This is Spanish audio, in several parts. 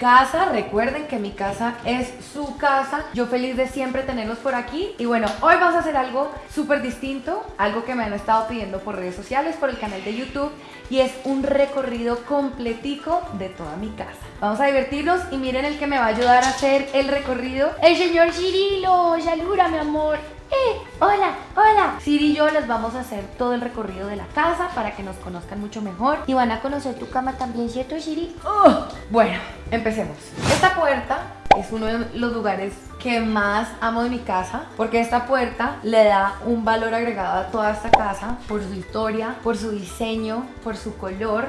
casa. Recuerden que mi casa es su casa. Yo feliz de siempre tenerlos por aquí. Y bueno, hoy vamos a hacer algo súper distinto, algo que me han estado pidiendo por redes sociales, por el canal de YouTube, y es un recorrido completico de toda mi casa. Vamos a divertirnos y miren el que me va a ayudar a hacer el recorrido, el señor Cirilo. Yalura, mi amor. ¡Eh! ¡Hola! ¡Hola! Siri y yo les vamos a hacer todo el recorrido de la casa para que nos conozcan mucho mejor. Y van a conocer tu cama también, ¿cierto, Siri? ¡Oh! Bueno, empecemos. Esta puerta es uno de los lugares que más amo de mi casa porque esta puerta le da un valor agregado a toda esta casa por su historia, por su diseño, por su color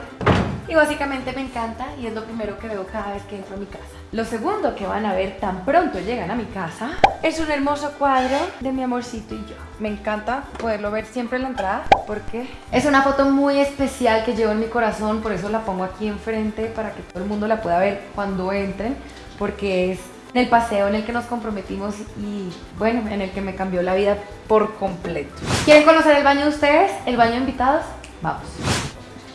y básicamente me encanta y es lo primero que veo cada vez que entro a mi casa. Lo segundo que van a ver tan pronto llegan a mi casa es un hermoso cuadro de mi amorcito y yo. Me encanta poderlo ver siempre en la entrada porque es una foto muy especial que llevo en mi corazón, por eso la pongo aquí enfrente para que todo el mundo la pueda ver cuando entren porque es el paseo en el que nos comprometimos y bueno, en el que me cambió la vida por completo. ¿Quieren conocer el baño de ustedes? ¿El baño de invitados? Vamos.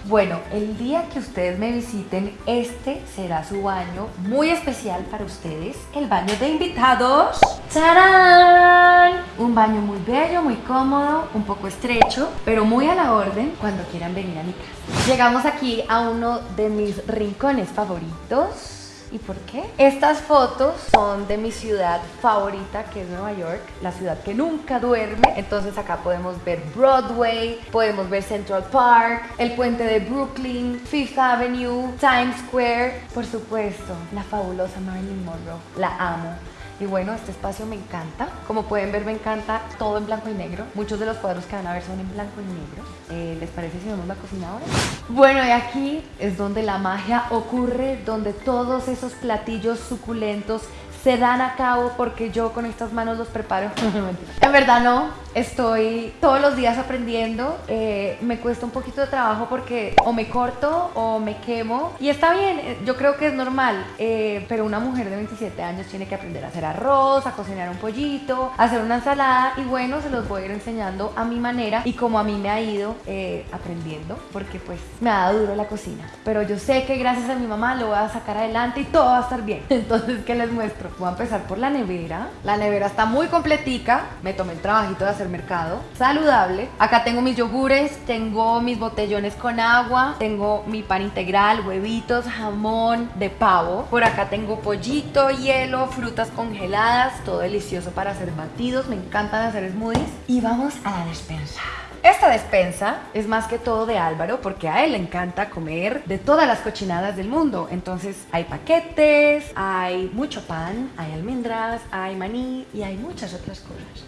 Bueno, el día que ustedes me visiten, este será su baño muy especial para ustedes, el baño de invitados. ¡Tarán! Un baño muy bello, muy cómodo, un poco estrecho, pero muy a la orden cuando quieran venir a mi casa. Llegamos aquí a uno de mis rincones favoritos ¿Y por qué? Estas fotos son de mi ciudad favorita, que es Nueva York, la ciudad que nunca duerme. Entonces acá podemos ver Broadway, podemos ver Central Park, el puente de Brooklyn, Fifth Avenue, Times Square, por supuesto, la fabulosa Marilyn Monroe. La amo. Y bueno, este espacio me encanta. Como pueden ver, me encanta todo en blanco y negro. Muchos de los cuadros que van a ver son en blanco y negro. Eh, ¿Les parece si vemos la cocina ahora? Bueno, y aquí es donde la magia ocurre, donde todos esos platillos suculentos se dan a cabo porque yo con estas manos los preparo. en verdad no, estoy todos los días aprendiendo. Eh, me cuesta un poquito de trabajo porque o me corto o me quemo. Y está bien, eh, yo creo que es normal. Eh, pero una mujer de 27 años tiene que aprender a hacer arroz, a cocinar un pollito, a hacer una ensalada. Y bueno, se los voy a ir enseñando a mi manera y como a mí me ha ido aprendiendo. Porque pues me ha dado duro la cocina. Pero yo sé que gracias a mi mamá lo voy a sacar adelante y todo va a estar bien. Entonces, ¿qué les muestro? Voy a empezar por la nevera. La nevera está muy completica. Me tomé el trabajito de hacer mercado. Saludable. Acá tengo mis yogures, tengo mis botellones con agua, tengo mi pan integral, huevitos, jamón de pavo. Por acá tengo pollito, hielo, frutas congeladas. Todo delicioso para hacer batidos. Me encantan hacer smoothies. Y vamos a la despensa. Esta despensa es más que todo de Álvaro porque a él le encanta comer de todas las cochinadas del mundo. Entonces hay paquetes, hay mucho pan, hay almendras, hay maní y hay muchas otras cosas.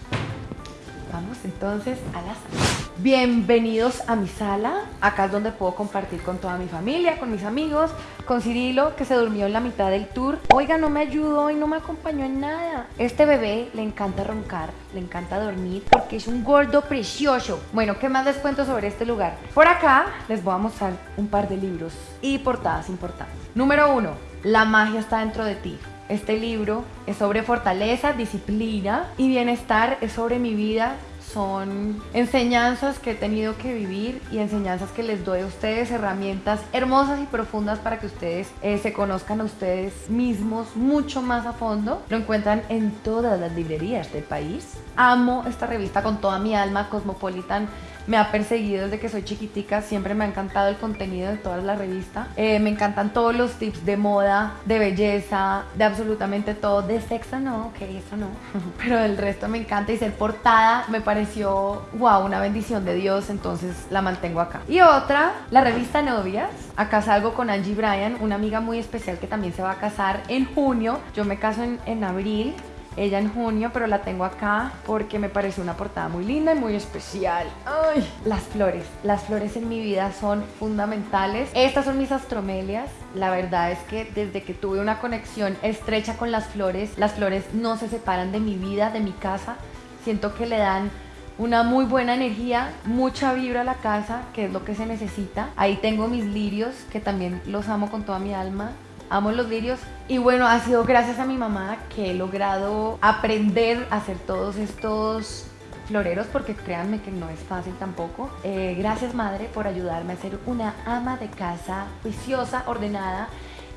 Vamos entonces a la sala. Bienvenidos a mi sala. Acá es donde puedo compartir con toda mi familia, con mis amigos, con Cirilo que se durmió en la mitad del tour. Oiga, no me ayudó y no me acompañó en nada. Este bebé le encanta roncar, le encanta dormir porque es un gordo precioso. Bueno, ¿qué más les cuento sobre este lugar? Por acá les voy a mostrar un par de libros y portadas importantes. Número uno, La magia está dentro de ti. Este libro es sobre fortaleza, disciplina y bienestar, es sobre mi vida, son enseñanzas que he tenido que vivir y enseñanzas que les doy a ustedes, herramientas hermosas y profundas para que ustedes eh, se conozcan a ustedes mismos mucho más a fondo. Lo encuentran en todas las librerías del país. Amo esta revista con toda mi alma, Cosmopolitan me ha perseguido desde que soy chiquitica, siempre me ha encantado el contenido de toda la revista. Eh, me encantan todos los tips de moda, de belleza, de absolutamente todo. De sexo no, ok, eso no. Pero el resto me encanta y ser portada me pareció, wow, una bendición de Dios, entonces la mantengo acá. Y otra, la revista Novias. Acá salgo con Angie Bryan, una amiga muy especial que también se va a casar en junio. Yo me caso en abril ella en junio, pero la tengo acá porque me parece una portada muy linda y muy especial. ¡Ay! Las flores. Las flores en mi vida son fundamentales. Estas son mis astromelias. La verdad es que desde que tuve una conexión estrecha con las flores, las flores no se separan de mi vida, de mi casa. Siento que le dan una muy buena energía, mucha vibra a la casa, que es lo que se necesita. Ahí tengo mis lirios, que también los amo con toda mi alma amo los lirios y bueno, ha sido gracias a mi mamá que he logrado aprender a hacer todos estos floreros porque créanme que no es fácil tampoco. Eh, gracias madre por ayudarme a ser una ama de casa juiciosa, ordenada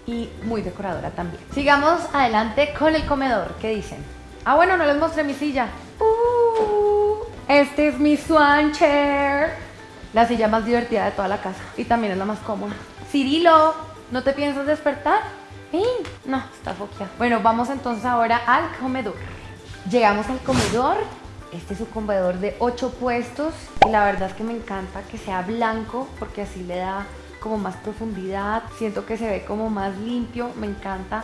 y muy decoradora también. Sigamos adelante con el comedor. ¿Qué dicen? Ah, bueno, no les mostré mi silla. Uh, este es mi swan chair. La silla más divertida de toda la casa y también es la más cómoda. Cirilo, ¿no te piensas despertar? ¡Ey! No, está foqueada. Bueno, vamos entonces ahora al comedor. Llegamos al comedor. Este es un comedor de 8 puestos y la verdad es que me encanta que sea blanco porque así le da como más profundidad. Siento que se ve como más limpio. Me encanta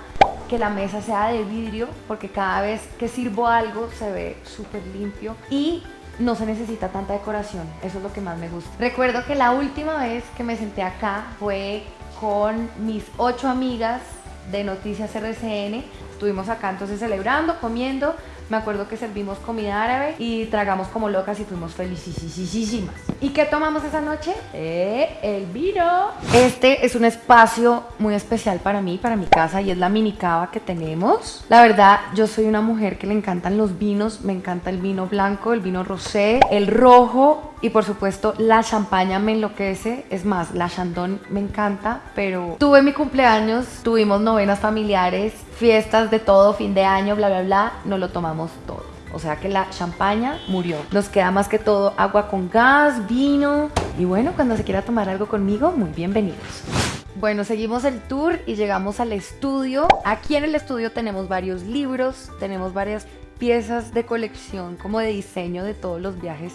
que la mesa sea de vidrio porque cada vez que sirvo algo se ve súper limpio y no se necesita tanta decoración, eso es lo que más me gusta. Recuerdo que la última vez que me senté acá fue con mis ocho amigas de Noticias RCN, estuvimos acá entonces celebrando, comiendo, me acuerdo que servimos comida árabe y tragamos como locas y fuimos felicísimas. ¿Y qué tomamos esa noche? Eh, el vino. Este es un espacio muy especial para mí, para mi casa y es la mini cava que tenemos. La verdad, yo soy una mujer que le encantan los vinos, me encanta el vino blanco, el vino rosé, el rojo y por supuesto la champaña me enloquece. Es más, la chandon me encanta, pero tuve mi cumpleaños, tuvimos novenas familiares, fiestas de todo, fin de año, bla, bla, bla, no lo tomamos todo. O sea que la champaña murió. Nos queda más que todo agua con gas, vino. Y bueno, cuando se quiera tomar algo conmigo, muy bienvenidos. Bueno, seguimos el tour y llegamos al estudio. Aquí en el estudio tenemos varios libros, tenemos varias piezas de colección como de diseño de todos los viajes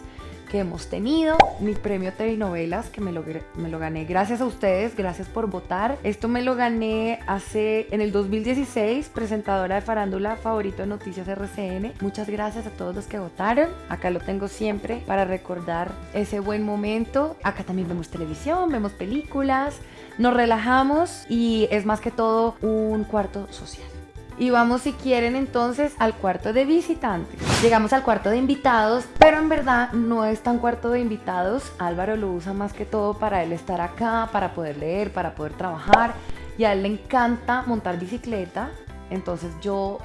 que hemos tenido, mi premio Telenovelas, que me lo, me lo gané gracias a ustedes, gracias por votar. Esto me lo gané hace, en el 2016, presentadora de farándula favorito de Noticias RCN. Muchas gracias a todos los que votaron. Acá lo tengo siempre para recordar ese buen momento. Acá también vemos televisión, vemos películas, nos relajamos y es más que todo un cuarto social. Y vamos si quieren entonces al cuarto de visitantes. Llegamos al cuarto de invitados, pero en verdad no es tan cuarto de invitados. Álvaro lo usa más que todo para él estar acá, para poder leer, para poder trabajar. Y a él le encanta montar bicicleta. Entonces yo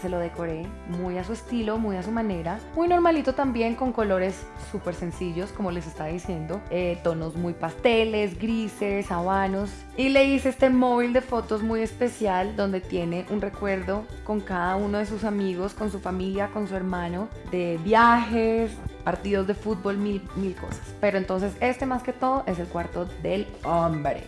se lo decoré muy a su estilo, muy a su manera. Muy normalito también, con colores súper sencillos, como les estaba diciendo. Eh, tonos muy pasteles, grises, habanos. Y le hice este móvil de fotos muy especial, donde tiene un recuerdo con cada uno de sus amigos, con su familia, con su hermano, de viajes, partidos de fútbol, mil, mil cosas. Pero entonces este más que todo es el cuarto del hombre.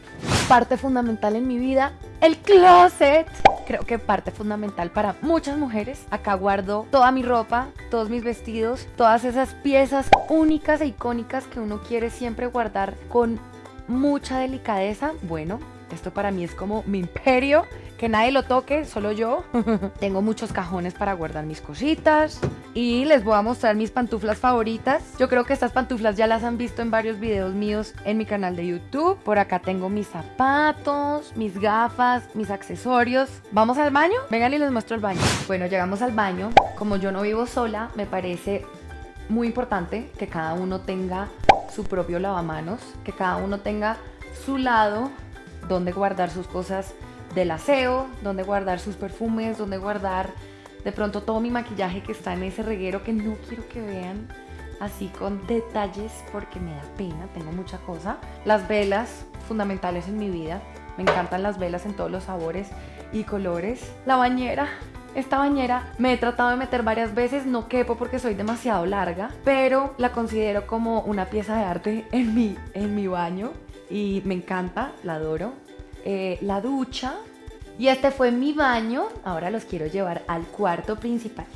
Parte fundamental en mi vida, el closet creo que parte fundamental para muchas mujeres. Acá guardo toda mi ropa, todos mis vestidos, todas esas piezas únicas e icónicas que uno quiere siempre guardar con mucha delicadeza. Bueno, esto para mí es como mi imperio, que nadie lo toque, solo yo. Tengo muchos cajones para guardar mis cositas y les voy a mostrar mis pantuflas favoritas. Yo creo que estas pantuflas ya las han visto en varios videos míos en mi canal de YouTube. Por acá tengo mis zapatos, mis gafas, mis accesorios. ¿Vamos al baño? Vengan y les muestro el baño. Bueno, llegamos al baño. Como yo no vivo sola, me parece muy importante que cada uno tenga su propio lavamanos, que cada uno tenga su lado donde guardar sus cosas del aseo, donde guardar sus perfumes, donde guardar de pronto todo mi maquillaje que está en ese reguero que no quiero que vean así con detalles porque me da pena, tengo mucha cosa. Las velas, fundamentales en mi vida, me encantan las velas en todos los sabores y colores. La bañera, esta bañera me he tratado de meter varias veces, no quepo porque soy demasiado larga, pero la considero como una pieza de arte en mi, en mi baño y me encanta, la adoro. Eh, la ducha y este fue mi baño. Ahora los quiero llevar al cuarto principal.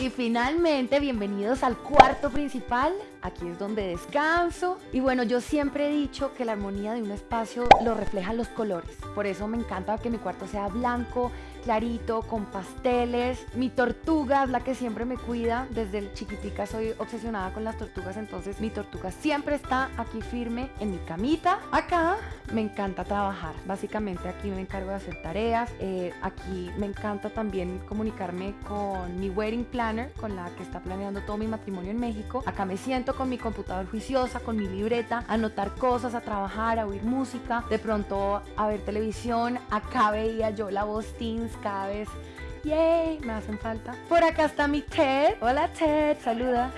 Y finalmente, bienvenidos al cuarto principal. Aquí es donde descanso. Y bueno, yo siempre he dicho que la armonía de un espacio lo reflejan los colores. Por eso me encanta que mi cuarto sea blanco, clarito, con pasteles. Mi tortuga es la que siempre me cuida. Desde chiquitica soy obsesionada con las tortugas, entonces mi tortuga siempre está aquí firme en mi camita. Acá me encanta trabajar. Básicamente aquí me encargo de hacer tareas. Eh, aquí me encanta también comunicarme con mi wedding planner, con la que está planeando todo mi matrimonio en México. Acá me siento con mi computador juiciosa, con mi libreta, a anotar cosas, a trabajar, a oír música, de pronto a ver televisión. Acá veía yo la voz Teens cada vez. ¡Yay! Me hacen falta. Por acá está mi Ted. Hola Ted, saluda.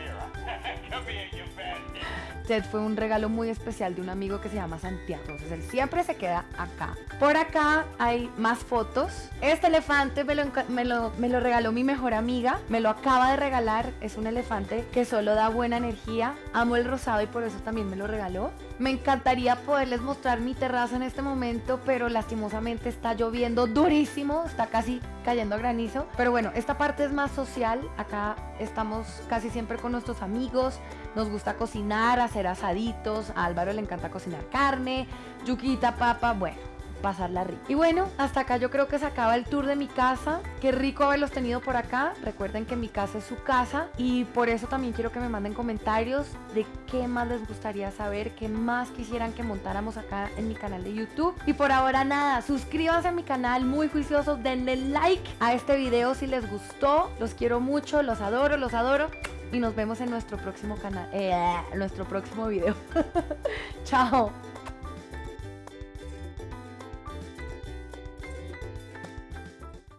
Fue un regalo muy especial de un amigo que se llama Santiago. Entonces él siempre se queda acá. Por acá hay más fotos. Este elefante me lo, me lo, me lo regaló mi mejor amiga. Me lo acaba de regalar. Es un elefante que solo da buena energía. Amo el rosado y por eso también me lo regaló. Me encantaría poderles mostrar mi terraza en este momento, pero lastimosamente está lloviendo durísimo. Está casi cayendo granizo. Pero bueno, esta parte es más social. Acá estamos casi siempre con nuestros amigos. Nos gusta cocinar, hacer asaditos. A Álvaro le encanta cocinar carne, yuquita, papa, bueno, pasarla rico. Y bueno, hasta acá yo creo que se acaba el tour de mi casa. Qué rico haberlos tenido por acá. Recuerden que mi casa es su casa y por eso también quiero que me manden comentarios de qué más les gustaría saber, qué más quisieran que montáramos acá en mi canal de YouTube. Y por ahora nada, suscríbanse a mi canal, muy juiciosos, denle like a este video si les gustó. Los quiero mucho, los adoro, los adoro. Y nos vemos en nuestro próximo canal, eh, nuestro próximo video. Chao.